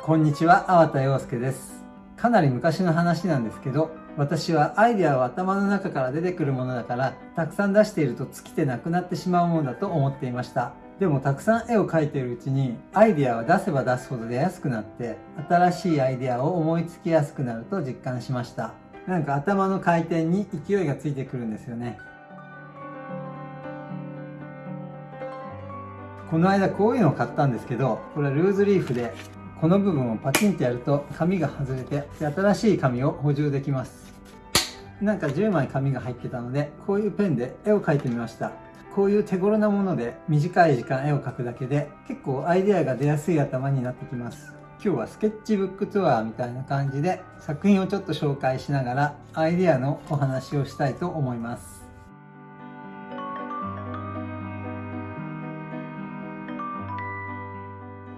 こんにちは、粟田洋介です。かなり昔の話なんですけど、私はアイデアは頭の中から出てくるものだから、たくさん出していると尽きてなくなってしまうものだと思っていました。でもたくさん絵を描いているうちに、アイデアは出せば出すほど出やすくなって、新しいアイデアを思いつきやすくなると実感しました。なんか頭の回転に勢いがついてくるんですよね。この間こういうのを買ったんですけど、これはルーズリーフでこの部分をパチンってやると紙が外れて新しい紙を補充できます。なんか10枚紙が入ってたのでこういうペンで絵を描いてみました。こういう手頃なもので短い時間絵を描くだけで結構アイデアが出やすい頭になってきます。今日はスケッチブックツアーみたいな感じで作品をちょっと紹介しながらアイデアのお話をしたいと思います。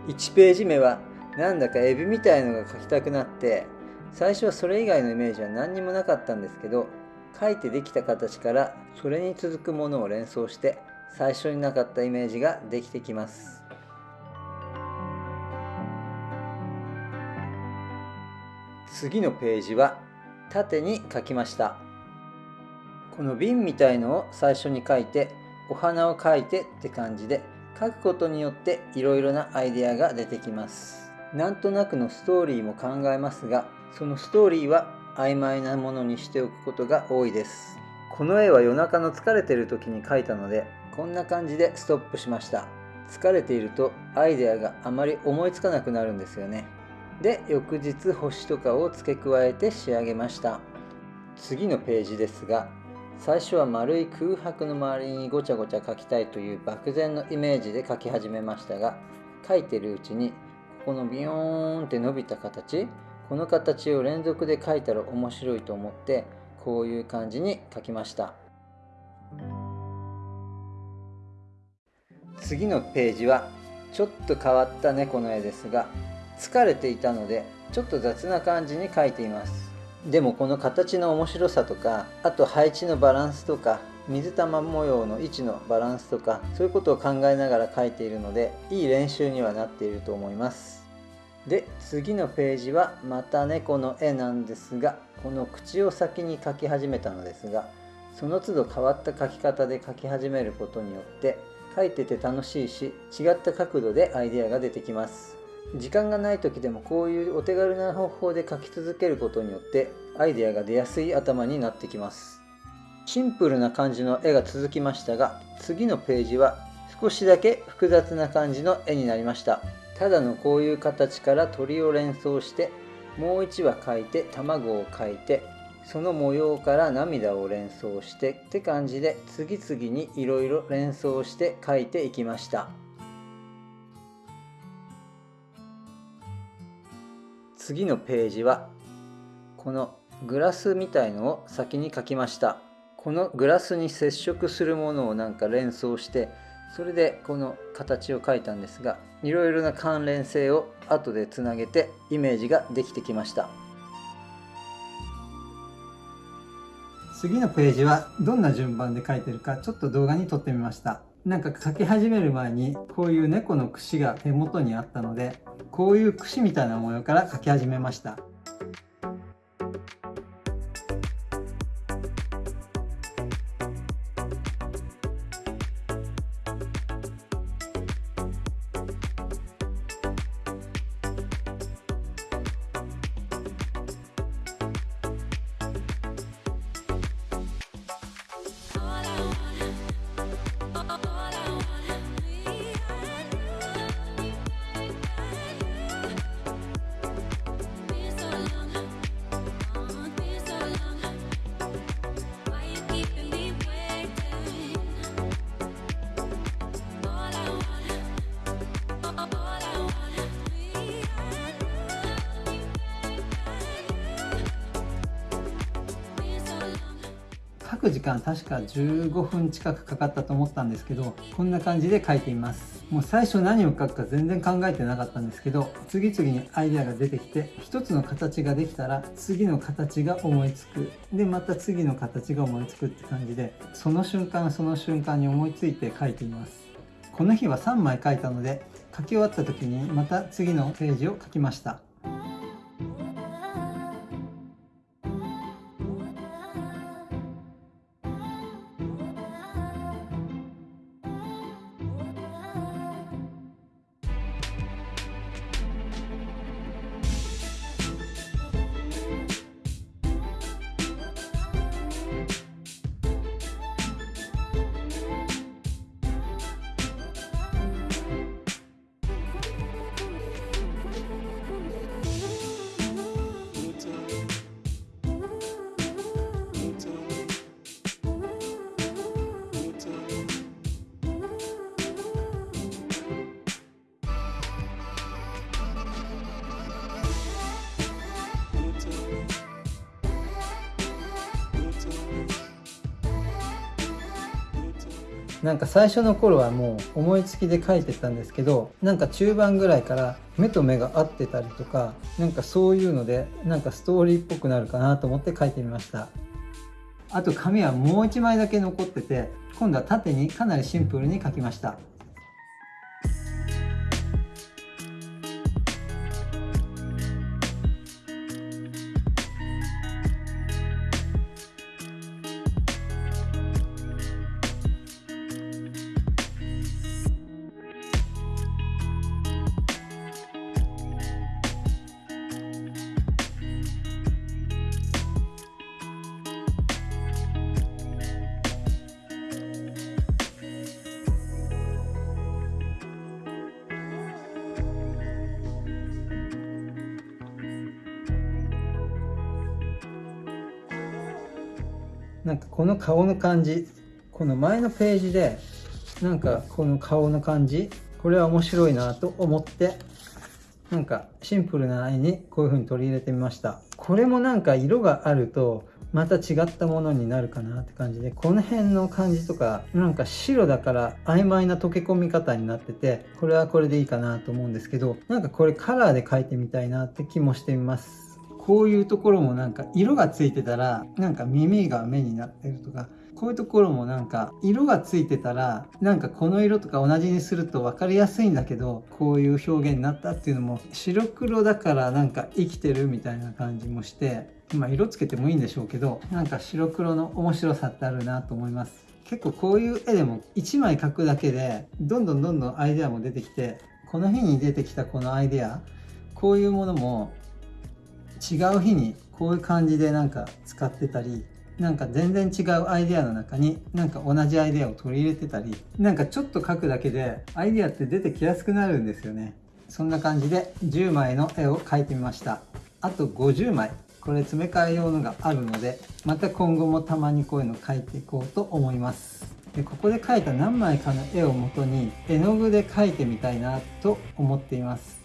1ページ目はなんだかエビみたいのが描きたくなって最初はそれ以外のイメージは何にもなかったんですけど描いてできた形からそれに続くものを連想して最初になかったイメージができてきます。次のページは縦に書きました。この瓶みたいのを最初に書いてお花を描いてって感じで書くことによっていろいろなアイデアが出てきます。なんとなくのストーリーも考えますがそのストーリーは曖昧なものにしておくことが多いです。この絵は夜中の疲れてる時に描いたのでこんな感じでストップしました。疲れているとアイデアがあまり思いつかなくなるんですよね。で翌日星とかを付け加えて仕上げました。次のページですが最初は丸い空白の周りにごちゃごちゃ描きたいという漠然のイメージで描き始めましたが描いてるうちにこのビヨーンって伸びた形この形を連続で描いたら面白いと思ってこういう感じに描きました。次のページはちょっと変わった猫の絵ですが疲れていたのでちょっと雑な感じに描いています。でもこの形の面白さとかあと配置のバランスとか水玉模様の位置のバランスとかそういうことを考えながら描いているのでいい練習にはなっていると思います。で次のページはまた猫の絵なんですがこの口を先に描き始めたのですがその都度変わった描き方で描き始めることによって描いてて楽しいし違った角度でアイデアが出てきます。時間がない時でもこういうお手軽な方法で描き続けることによってアイデアが出やすい頭になってきます。シンプルな感じの絵が続きましたが次のページは少しだけ複雑な感じの絵になりました。ただのこういう形から鳥を連想してもう1羽描いて卵を描いてその模様から涙を連想してって感じで次々にいろいろ連想して描いていきました。次のページはこのグラスみたいのを先に描きました。このグラスに接触するものをなんか連想してそれでこの形を描いたんですがいろいろな関連性を後でつなげてイメージができてきました。次のページはどんな順番で描いてるかちょっと動画に撮ってみました。なんか描き始める前にこういう猫の串が手元にあったのでこういう串みたいな模様から描き始めました。く時間確か15分近くかかったと思ったんですけどこんな感じで書いています。もう最初何を書くか全然考えてなかったんですけど次々にアイデアが出てきて一つの形ができたら次の形が思いつく。でまた次の形が思いつくって感じでその瞬間その瞬間に思いついて書いています。この日は3枚書いたので書き終わった時にまた次のページを書きました。なんか最初の頃はもう思いつきで書いてたんですけどなんか中盤ぐらいから目と目が合ってたりとかなんかそういうのでなんかストーリーっぽくなるかなと思って書いてみました。あと紙はもう1枚だけ残ってて今度は縦にかなりシンプルに書きました。なんかこの顔の感じこの前のページでなんかこの顔の感じこれは面白いなと思ってなんかシンプルな絵にこういう風に取り入れてみました。これもなんか色があるとまた違ったものになるかなって感じでこの辺の感じとかなんか白だから曖昧な溶け込み方になっててこれはこれでいいかなと思うんですけどなんかこれカラーで描いてみたいなって気もしてみます。こういうところもなんか色がついてたらなんか耳が目になってるとかこういうところもなんか色がついてたらなんかこの色とか同じにすると分かりやすいんだけどこういう表現になったっていうのも白黒だからなんか生きてるみたいな感じもしてまあ色つけてもいいんでしょうけどなんか白黒の面白さってあるなと思います。結構こういう絵でも1枚描くだけでどんどんどんどんアイデアも出てきてこの日に出てきたこのアイデアこういうものも違う日にこういう感じでなんか使ってたりなんか全然違うアイデアの中になんか同じアイデアを取り入れてたりなんかちょっと描くだけでアイデアって出てきやすくなるんですよね。そんな感じで10枚の絵を描いてみました。あと50枚。これ詰め替え用のがあるのでまた今後もたまにこういうの描いていこうと思います。でここで描いた何枚かの絵をもとに絵の具で描いてみたいなと思っています。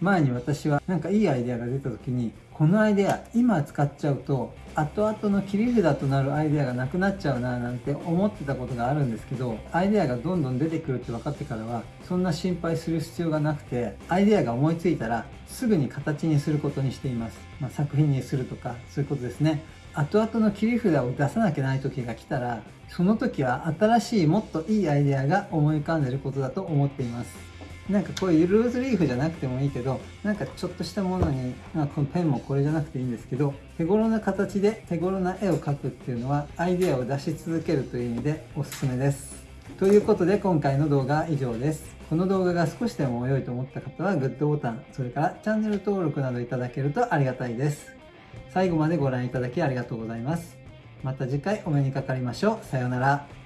前に私はなんかいいアイデアが出た時にこのアイデア今使っちゃうと後々の切り札となるアイデアがなくなっちゃうななんて思ってたことがあるんですけどアイデアがどんどん出てくるって分かってからはそんな心配する必要がなくてアイデアが思いついたらすぐに形にすることにしています、まあ、作品にするとかそういうことですね。後々の切り札を出さなきゃない時が来たらその時は新しいもっといいアイデアが思い浮かんでることだと思っています。なんかこういうルーズリーフじゃなくてもいいけどなんかちょっとしたものに、まあ、このペンもこれじゃなくていいんですけど手頃な形で手頃な絵を描くっていうのはアイデアを出し続けるという意味でおすすめです。ということで今回の動画は以上です。この動画が少しでも良いと思った方はグッドボタンそれからチャンネル登録などいただけるとありがたいです。最後までご覧いただきありがとうございます。また次回お目にかかりましょう。さようなら。